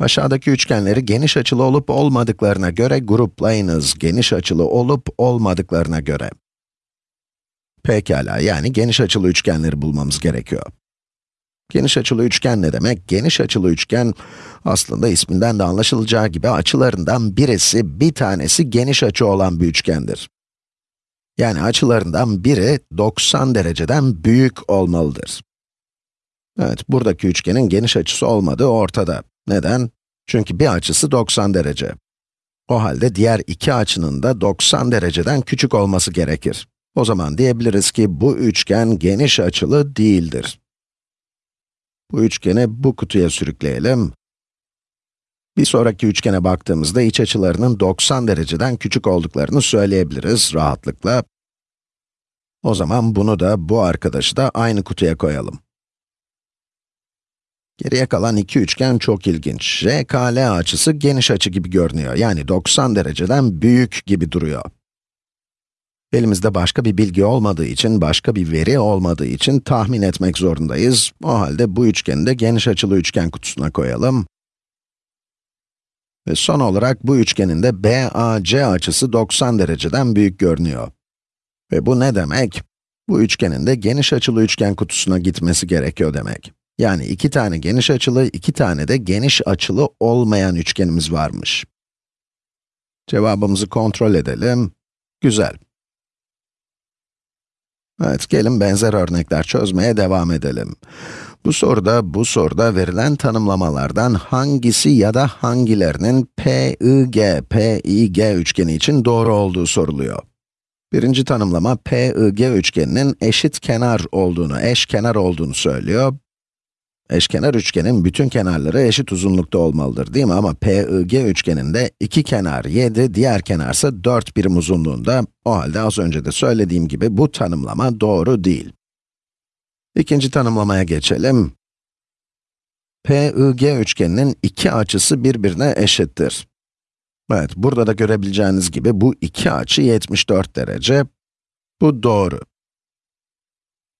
Aşağıdaki üçgenleri geniş açılı olup olmadıklarına göre gruplayınız. Geniş açılı olup olmadıklarına göre. Pekala, yani geniş açılı üçgenleri bulmamız gerekiyor. Geniş açılı üçgen ne demek? Geniş açılı üçgen, aslında isminden de anlaşılacağı gibi açılarından birisi, bir tanesi geniş açı olan bir üçgendir. Yani açılarından biri 90 dereceden büyük olmalıdır. Evet, buradaki üçgenin geniş açısı olmadığı ortada. Neden? Çünkü bir açısı 90 derece. O halde diğer iki açının da 90 dereceden küçük olması gerekir. O zaman diyebiliriz ki bu üçgen geniş açılı değildir. Bu üçgeni bu kutuya sürükleyelim. Bir sonraki üçgene baktığımızda iç açılarının 90 dereceden küçük olduklarını söyleyebiliriz rahatlıkla. O zaman bunu da, bu arkadaşı da aynı kutuya koyalım. Geriye kalan iki üçgen çok ilginç. RKL açısı geniş açı gibi görünüyor. Yani 90 dereceden büyük gibi duruyor. Elimizde başka bir bilgi olmadığı için, başka bir veri olmadığı için tahmin etmek zorundayız. O halde bu üçgeni de geniş açılı üçgen kutusuna koyalım. Ve son olarak bu üçgenin de BAC açısı 90 dereceden büyük görünüyor. Ve bu ne demek? Bu üçgenin de geniş açılı üçgen kutusuna gitmesi gerekiyor demek. Yani iki tane geniş açılı, iki tane de geniş açılı olmayan üçgenimiz varmış. Cevabımızı kontrol edelim. Güzel. Evet, gelin benzer örnekler çözmeye devam edelim. Bu soruda, bu soruda verilen tanımlamalardan hangisi ya da hangilerinin PIG, PIG üçgeni için doğru olduğu soruluyor. Birinci tanımlama, PIG üçgeninin eşit kenar olduğunu, eş kenar olduğunu söylüyor. Eşkenar üçgenin bütün kenarları eşit uzunlukta olmalıdır değil mi? Ama PIG üçgeninde iki kenar 7, diğer kenarsa 4 birim uzunluğunda. O halde az önce de söylediğim gibi bu tanımlama doğru değil. İkinci tanımlamaya geçelim. PIG üçgeninin iki açısı birbirine eşittir. Evet, burada da görebileceğiniz gibi bu iki açı 74 derece. Bu doğru.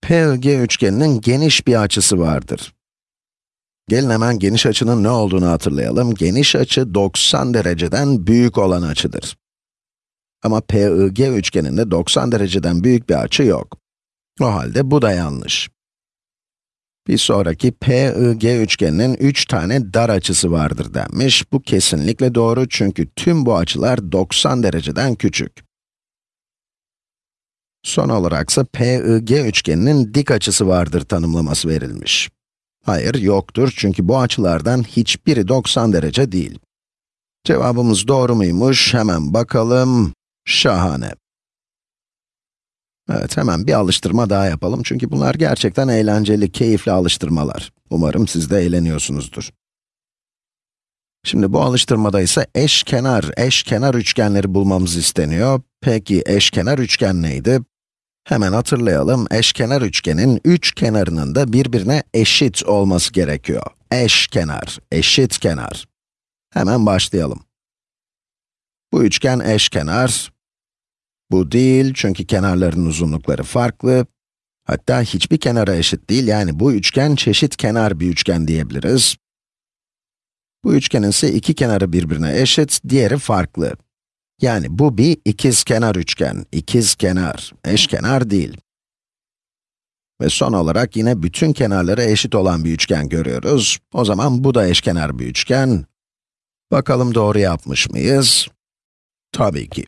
PIG üçgeninin geniş bir açısı vardır. Gelin hemen geniş açının ne olduğunu hatırlayalım. Geniş açı 90 dereceden büyük olan açıdır. Ama PIG üçgeninde 90 dereceden büyük bir açı yok. O halde bu da yanlış. Bir sonraki PIG üçgeninin 3 tane dar açısı vardır denmiş. Bu kesinlikle doğru çünkü tüm bu açılar 90 dereceden küçük. Son olaraksa PIG üçgeninin dik açısı vardır tanımlaması verilmiş. Hayır, yoktur çünkü bu açılardan hiçbiri 90 derece değil. Cevabımız doğru muymuş? Hemen bakalım. Şahane. Evet, hemen bir alıştırma daha yapalım çünkü bunlar gerçekten eğlenceli, keyifli alıştırmalar. Umarım siz de eğleniyorsunuzdur. Şimdi bu alıştırmada ise eşkenar, eşkenar üçgenleri bulmamız isteniyor. Peki eşkenar üçgen neydi? Hemen hatırlayalım, eşkenar üçgenin üç kenarının da birbirine eşit olması gerekiyor. Eşkenar, eşit kenar. Hemen başlayalım. Bu üçgen eşkenar. Bu değil çünkü kenarların uzunlukları farklı. Hatta hiçbir kenara eşit değil, yani bu üçgen çeşit kenar bir üçgen diyebiliriz. Bu üçgenin ise iki kenarı birbirine eşit, diğeri farklı. Yani bu bir ikizkenar üçgen, ikizkenar, eşkenar değil. Ve son olarak yine bütün kenarları eşit olan bir üçgen görüyoruz. O zaman bu da eşkenar bir üçgen. Bakalım doğru yapmış mıyız? Tabii ki.